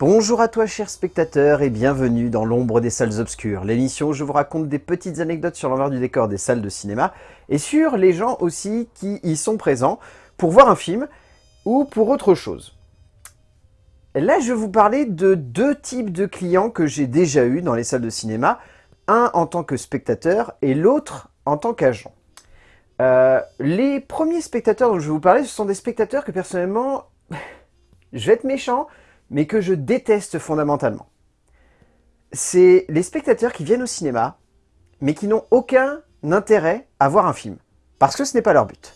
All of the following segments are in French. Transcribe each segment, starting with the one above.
Bonjour à toi chers spectateurs et bienvenue dans l'ombre des salles obscures, l'émission où je vous raconte des petites anecdotes sur l'envers du décor des salles de cinéma et sur les gens aussi qui y sont présents pour voir un film ou pour autre chose. Là je vais vous parler de deux types de clients que j'ai déjà eu dans les salles de cinéma, un en tant que spectateur et l'autre en tant qu'agent. Euh, les premiers spectateurs dont je vais vous parler, ce sont des spectateurs que personnellement, je vais être méchant, mais que je déteste fondamentalement. C'est les spectateurs qui viennent au cinéma, mais qui n'ont aucun intérêt à voir un film, parce que ce n'est pas leur but.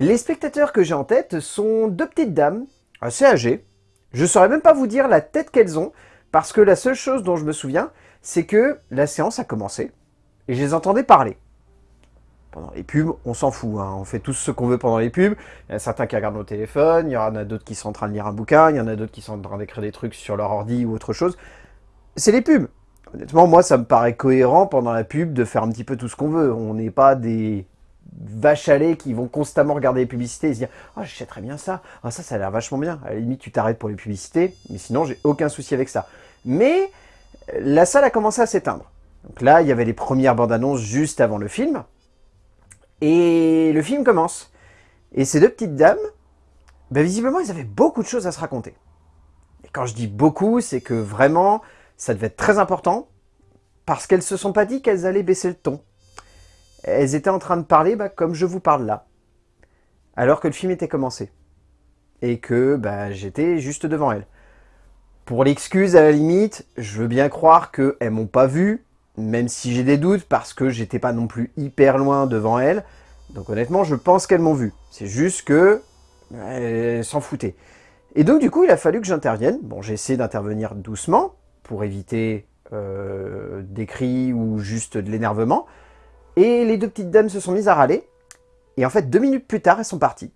Les spectateurs que j'ai en tête sont deux petites dames, assez âgées. Je ne saurais même pas vous dire la tête qu'elles ont, parce que la seule chose dont je me souviens, c'est que la séance a commencé, et je les entendais parler pendant les pubs, on s'en fout, hein. on fait tous ce qu'on veut pendant les pubs. Il y en a certains qui regardent nos téléphones, il y en a d'autres qui sont en train de lire un bouquin, il y en a d'autres qui sont en train d'écrire des trucs sur leur ordi ou autre chose. C'est les pubs. Honnêtement, moi, ça me paraît cohérent pendant la pub de faire un petit peu tout ce qu'on veut. On n'est pas des vaches à lait qui vont constamment regarder les publicités et se dire « Ah, oh, très bien ça. Ah, ça, ça a l'air vachement bien. » À la limite, tu t'arrêtes pour les publicités, mais sinon, j'ai aucun souci avec ça. Mais la salle a commencé à s'éteindre. Donc là, il y avait les premières bandes annonces juste avant le film. Et le film commence. Et ces deux petites dames, ben visiblement, ils avaient beaucoup de choses à se raconter. Et quand je dis beaucoup, c'est que vraiment, ça devait être très important, parce qu'elles se sont pas dit qu'elles allaient baisser le ton. Elles étaient en train de parler bah, comme je vous parle là, alors que le film était commencé. Et que bah, j'étais juste devant elles. Pour l'excuse, à la limite, je veux bien croire qu'elles m'ont pas vu, même si j'ai des doutes parce que j'étais pas non plus hyper loin devant elles. Donc honnêtement, je pense qu'elles m'ont vu. C'est juste que elles s'en foutaient. Et donc du coup, il a fallu que j'intervienne. Bon, j'ai essayé d'intervenir doucement pour éviter euh, des cris ou juste de l'énervement. Et les deux petites dames se sont mises à râler. Et en fait, deux minutes plus tard, elles sont parties.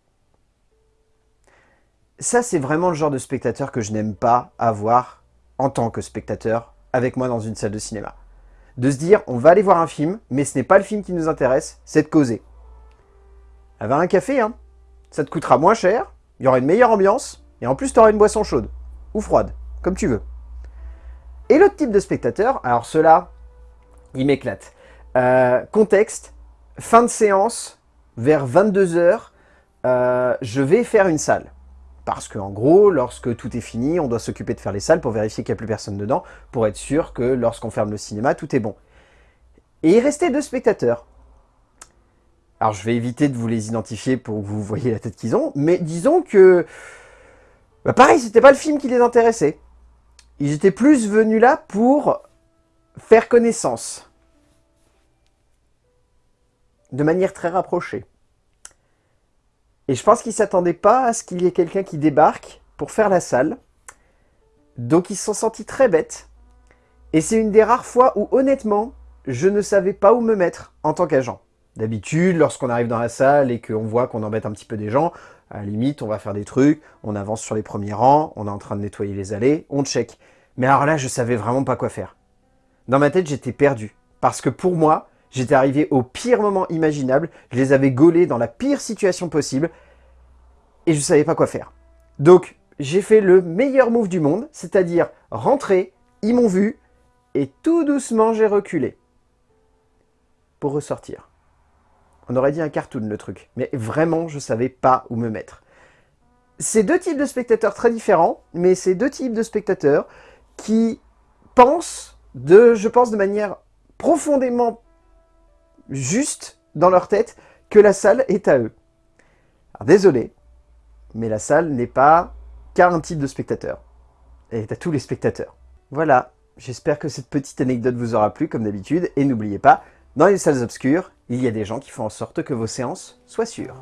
Ça, c'est vraiment le genre de spectateur que je n'aime pas avoir en tant que spectateur avec moi dans une salle de cinéma de se dire on va aller voir un film, mais ce n'est pas le film qui nous intéresse, c'est de causer. Elle un café, hein. Ça te coûtera moins cher, il y aura une meilleure ambiance, et en plus tu auras une boisson chaude, ou froide, comme tu veux. Et l'autre type de spectateur, alors ceux-là, ils m'éclatent. Euh, contexte, fin de séance, vers 22h, euh, je vais faire une salle. Parce qu'en gros, lorsque tout est fini, on doit s'occuper de faire les salles pour vérifier qu'il n'y a plus personne dedans, pour être sûr que lorsqu'on ferme le cinéma, tout est bon. Et il restait deux spectateurs. Alors je vais éviter de vous les identifier pour que vous voyez la tête qu'ils ont, mais disons que... Bah pareil, c'était pas le film qui les intéressait. Ils étaient plus venus là pour faire connaissance. De manière très rapprochée. Et je pense qu'ils ne s'attendaient pas à ce qu'il y ait quelqu'un qui débarque pour faire la salle. Donc ils se sont sentis très bêtes. Et c'est une des rares fois où honnêtement, je ne savais pas où me mettre en tant qu'agent. D'habitude, lorsqu'on arrive dans la salle et qu'on voit qu'on embête un petit peu des gens, à la limite, on va faire des trucs, on avance sur les premiers rangs, on est en train de nettoyer les allées, on check. Mais alors là, je savais vraiment pas quoi faire. Dans ma tête, j'étais perdu. Parce que pour moi, J'étais arrivé au pire moment imaginable, je les avais gaulés dans la pire situation possible, et je savais pas quoi faire. Donc, j'ai fait le meilleur move du monde, c'est-à-dire rentrer, ils m'ont vu, et tout doucement j'ai reculé. Pour ressortir. On aurait dit un cartoon le truc, mais vraiment je savais pas où me mettre. C'est deux types de spectateurs très différents, mais c'est deux types de spectateurs qui pensent, de, je pense de manière profondément juste dans leur tête que la salle est à eux. Alors, désolé, mais la salle n'est pas qu'à un type de spectateur. Elle est à tous les spectateurs. Voilà, j'espère que cette petite anecdote vous aura plu comme d'habitude, et n'oubliez pas, dans les salles obscures, il y a des gens qui font en sorte que vos séances soient sûres.